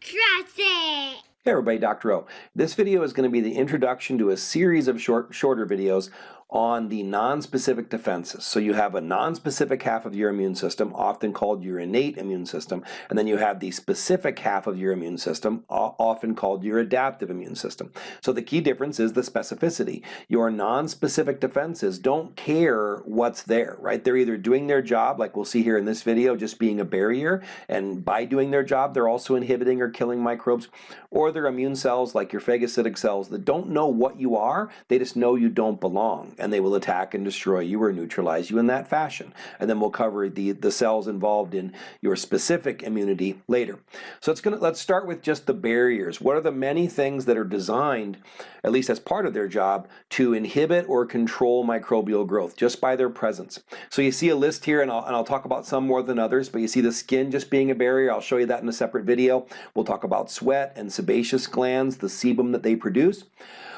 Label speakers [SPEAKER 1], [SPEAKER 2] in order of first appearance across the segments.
[SPEAKER 1] Trust it!
[SPEAKER 2] Hey everybody, Dr. O. This video is going to be the introduction to a series of short, shorter videos on the non-specific defenses. So you have a non-specific half of your immune system, often called your innate immune system, and then you have the specific half of your immune system, often called your adaptive immune system. So the key difference is the specificity. Your non-specific defenses don't care what's there, right? They're either doing their job, like we'll see here in this video, just being a barrier, and by doing their job, they're also inhibiting or killing microbes, or they're immune cells, like your phagocytic cells, that don't know what you are, they just know you don't belong and they will attack and destroy you or neutralize you in that fashion. And then we'll cover the, the cells involved in your specific immunity later. So it's gonna, let's start with just the barriers. What are the many things that are designed, at least as part of their job, to inhibit or control microbial growth just by their presence? So you see a list here, and I'll, and I'll talk about some more than others, but you see the skin just being a barrier. I'll show you that in a separate video. We'll talk about sweat and sebaceous glands, the sebum that they produce.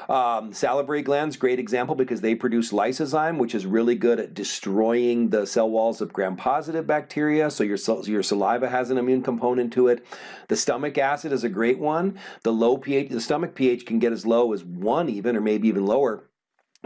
[SPEAKER 2] Um, salivary glands, great example because they produce lysozyme, which is really good at destroying the cell walls of gram-positive bacteria, so your, your saliva has an immune component to it. The stomach acid is a great one. The low pH, the stomach pH can get as low as one even, or maybe even lower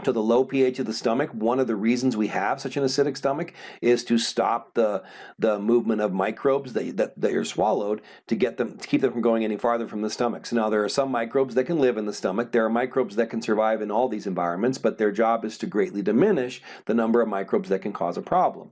[SPEAKER 2] to the low pH of the stomach. One of the reasons we have such an acidic stomach is to stop the the movement of microbes that, that, that are swallowed to get them to keep them from going any farther from the stomach. So now there are some microbes that can live in the stomach. There are microbes that can survive in all these environments, but their job is to greatly diminish the number of microbes that can cause a problem.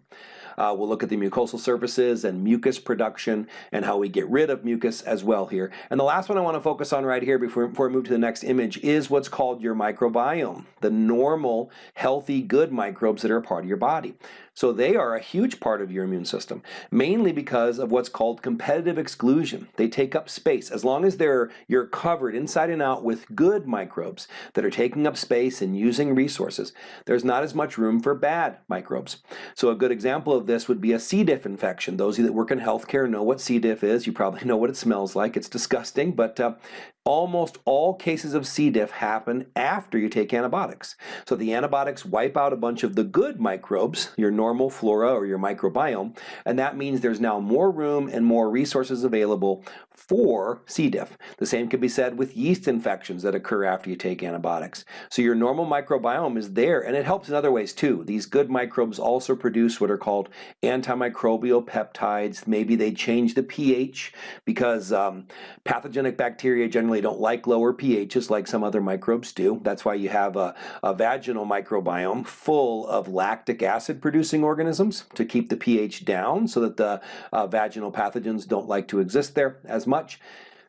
[SPEAKER 2] Uh, we'll look at the mucosal surfaces and mucus production and how we get rid of mucus as well here. And the last one I want to focus on right here before, before we move to the next image is what's called your microbiome, the normal, healthy, good microbes that are a part of your body. So they are a huge part of your immune system, mainly because of what's called competitive exclusion. They take up space. As long as they're you're covered inside and out with good microbes that are taking up space and using resources, there's not as much room for bad microbes. So a good example of this would be a C. diff infection. Those of you that work in healthcare know what C. diff is. You probably know what it smells like. It's disgusting, but uh, almost all cases of C. diff happen after you take antibiotics. So the antibiotics wipe out a bunch of the good microbes, your normal flora or your microbiome, and that means there's now more room and more resources available for C. diff. The same can be said with yeast infections that occur after you take antibiotics. So your normal microbiome is there, and it helps in other ways too. These good microbes also produce what are called antimicrobial peptides. Maybe they change the pH because um, pathogenic bacteria generally generally don't like lower pHs like some other microbes do. That's why you have a, a vaginal microbiome full of lactic acid producing organisms to keep the pH down so that the uh, vaginal pathogens don't like to exist there as much.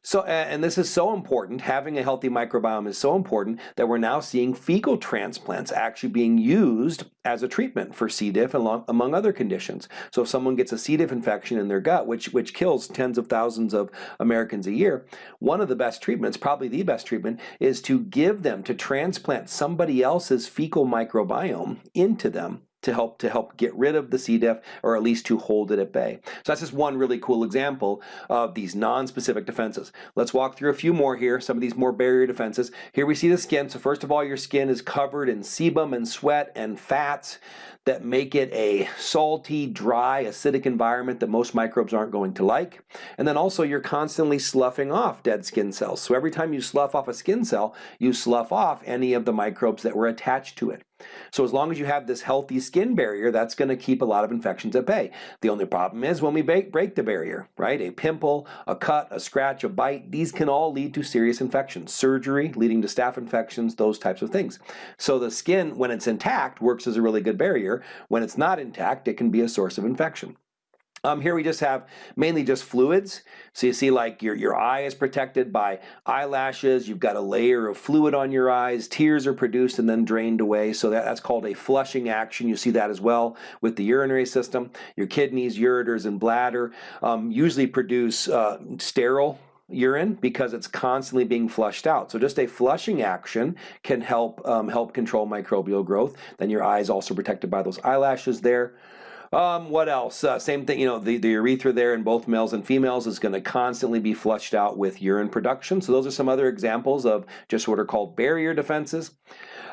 [SPEAKER 2] So, and this is so important, having a healthy microbiome is so important that we're now seeing fecal transplants actually being used as a treatment for C. diff among other conditions. So if someone gets a C. diff infection in their gut, which, which kills tens of thousands of Americans a year, one of the best treatments, probably the best treatment, is to give them, to transplant somebody else's fecal microbiome into them to help to help get rid of the C. diff or at least to hold it at bay. So that's just one really cool example of these non-specific defenses. Let's walk through a few more here, some of these more barrier defenses. Here we see the skin. So first of all, your skin is covered in sebum and sweat and fats that make it a salty, dry, acidic environment that most microbes aren't going to like. And then also you're constantly sloughing off dead skin cells. So every time you slough off a skin cell, you slough off any of the microbes that were attached to it. So as long as you have this healthy skin barrier, that's going to keep a lot of infections at bay. The only problem is when we break, break the barrier, right? A pimple, a cut, a scratch, a bite, these can all lead to serious infections. Surgery leading to staph infections, those types of things. So the skin, when it's intact, works as a really good barrier. When it's not intact, it can be a source of infection. Um, here we just have mainly just fluids. So you see like your, your eye is protected by eyelashes, you've got a layer of fluid on your eyes, tears are produced and then drained away. So that, that's called a flushing action. You see that as well with the urinary system. Your kidneys, ureters, and bladder um, usually produce uh, sterile urine because it's constantly being flushed out. So just a flushing action can help um, help control microbial growth. Then your eye is also protected by those eyelashes there. Um, what else? Uh, same thing, you know, the, the urethra there in both males and females is going to constantly be flushed out with urine production. So those are some other examples of just what are called barrier defenses.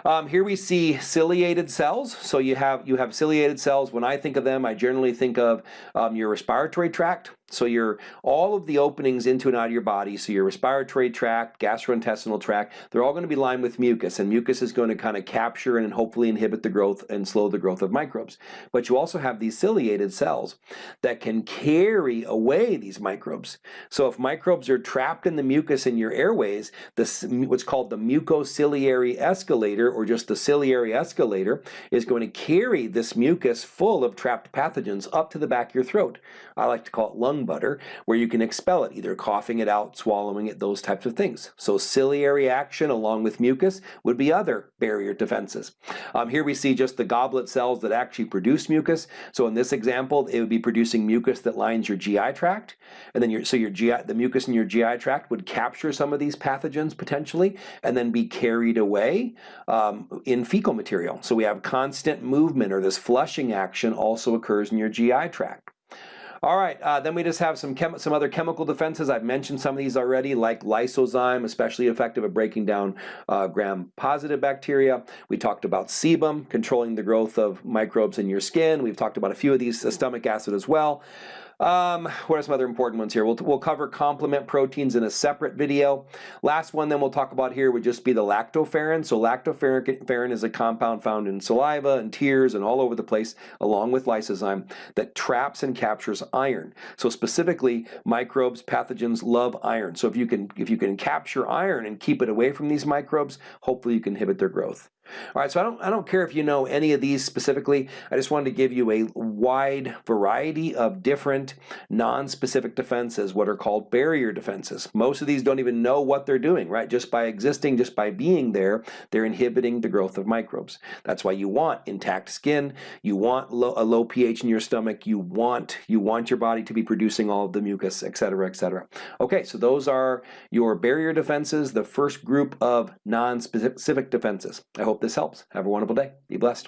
[SPEAKER 2] Um, here we see ciliated cells. So you have you have ciliated cells. When I think of them, I generally think of um, your respiratory tract. So your all of the openings into and out of your body, so your respiratory tract, gastrointestinal tract, they're all going to be lined with mucus, and mucus is going to kind of capture and hopefully inhibit the growth and slow the growth of microbes. But you also have these ciliated cells that can carry away these microbes. So if microbes are trapped in the mucus in your airways, this what's called the mucociliary escalator, or just the ciliary escalator, is going to carry this mucus full of trapped pathogens up to the back of your throat. I like to call it lung butter, where you can expel it, either coughing it out, swallowing it, those types of things. So ciliary action along with mucus would be other barrier defenses. Um, here we see just the goblet cells that actually produce mucus. So in this example, it would be producing mucus that lines your GI tract, and then your so your GI the mucus in your GI tract would capture some of these pathogens potentially, and then be carried away um, in fecal material. So we have constant movement or this flushing action also occurs in your GI tract. All right, uh, then we just have some some other chemical defenses. I've mentioned some of these already, like lysozyme, especially effective at breaking down uh, gram-positive bacteria. We talked about sebum, controlling the growth of microbes in your skin. We've talked about a few of these, uh, stomach acid as well. Um, what are some other important ones here? We'll, we'll cover complement proteins in a separate video. Last one then we'll talk about here would just be the lactoferrin. So lactoferrin is a compound found in saliva and tears and all over the place along with lysozyme that traps and captures iron. So specifically microbes, pathogens love iron. So if you can if you can capture iron and keep it away from these microbes, hopefully you can inhibit their growth. All right, so I don't, I don't care if you know any of these specifically. I just wanted to give you a wide variety of different non-specific defenses, what are called barrier defenses. Most of these don't even know what they're doing, right? Just by existing, just by being there, they're inhibiting the growth of microbes. That's why you want intact skin, you want low, a low pH in your stomach, you want, you want your body to be producing all of the mucus, et cetera, et cetera. Okay, so those are your barrier defenses, the first group of non-specific defenses. I hope hope this helps. Have a wonderful day. Be blessed.